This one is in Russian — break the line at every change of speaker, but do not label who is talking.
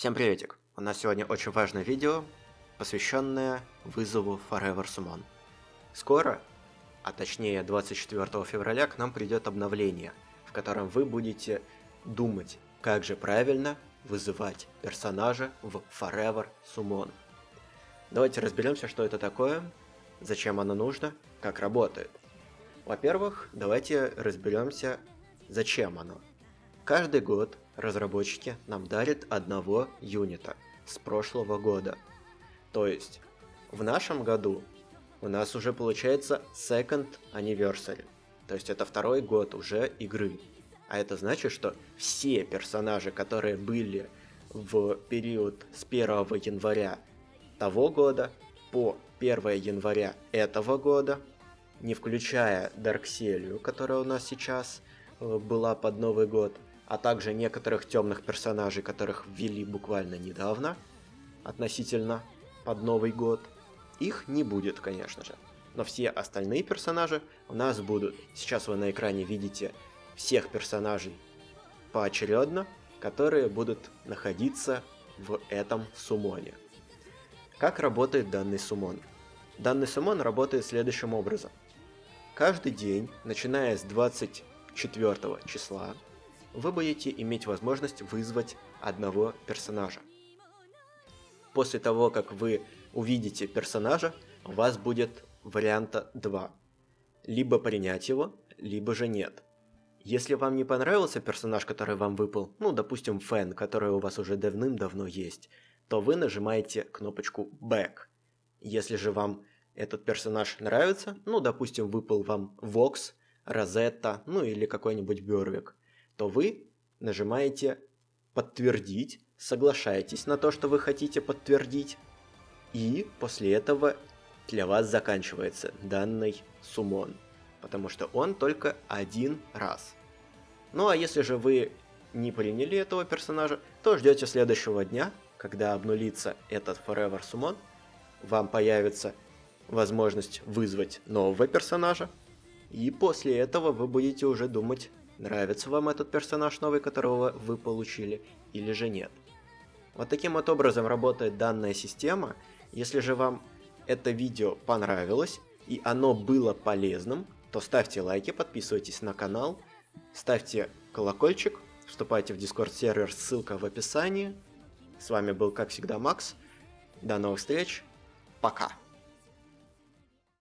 Всем приветик! У нас сегодня очень важное видео, посвященное вызову Forever Summon. Скоро, а точнее 24 февраля, к нам придет обновление, в котором вы будете думать, как же правильно вызывать персонажа в Forever Summon. Давайте разберемся, что это такое, зачем оно нужно, как работает. Во-первых, давайте разберемся, зачем оно. Каждый год разработчики нам дарят одного юнита с прошлого года. То есть, в нашем году у нас уже получается Second Anniversary. То есть это второй год уже игры. А это значит, что все персонажи, которые были в период с 1 января того года по 1 января этого года, не включая Даркселию, которая у нас сейчас э, была под Новый год, а также некоторых темных персонажей, которых ввели буквально недавно, относительно под Новый год. Их не будет, конечно же. Но все остальные персонажи у нас будут. Сейчас вы на экране видите всех персонажей поочередно, которые будут находиться в этом суммоне. Как работает данный суммон? Данный суммон работает следующим образом. Каждый день, начиная с 24 числа, вы будете иметь возможность вызвать одного персонажа. После того, как вы увидите персонажа, у вас будет варианта 2. Либо принять его, либо же нет. Если вам не понравился персонаж, который вам выпал, ну, допустим, фэн, который у вас уже давным-давно есть, то вы нажимаете кнопочку Back. Если же вам этот персонаж нравится, ну, допустим, выпал вам Vox, Розетта, ну или какой-нибудь Бёрвик, то вы нажимаете «Подтвердить», соглашаетесь на то, что вы хотите подтвердить, и после этого для вас заканчивается данный суммон, потому что он только один раз. Ну а если же вы не приняли этого персонажа, то ждете следующего дня, когда обнулится этот Forever Summon, вам появится возможность вызвать нового персонажа, и после этого вы будете уже думать нравится вам этот персонаж новый, которого вы получили, или же нет. Вот таким вот образом работает данная система. Если же вам это видео понравилось и оно было полезным, то ставьте лайки, подписывайтесь на канал, ставьте колокольчик, вступайте в Discord сервер, ссылка в описании. С вами был, как всегда, Макс. До новых встреч. Пока.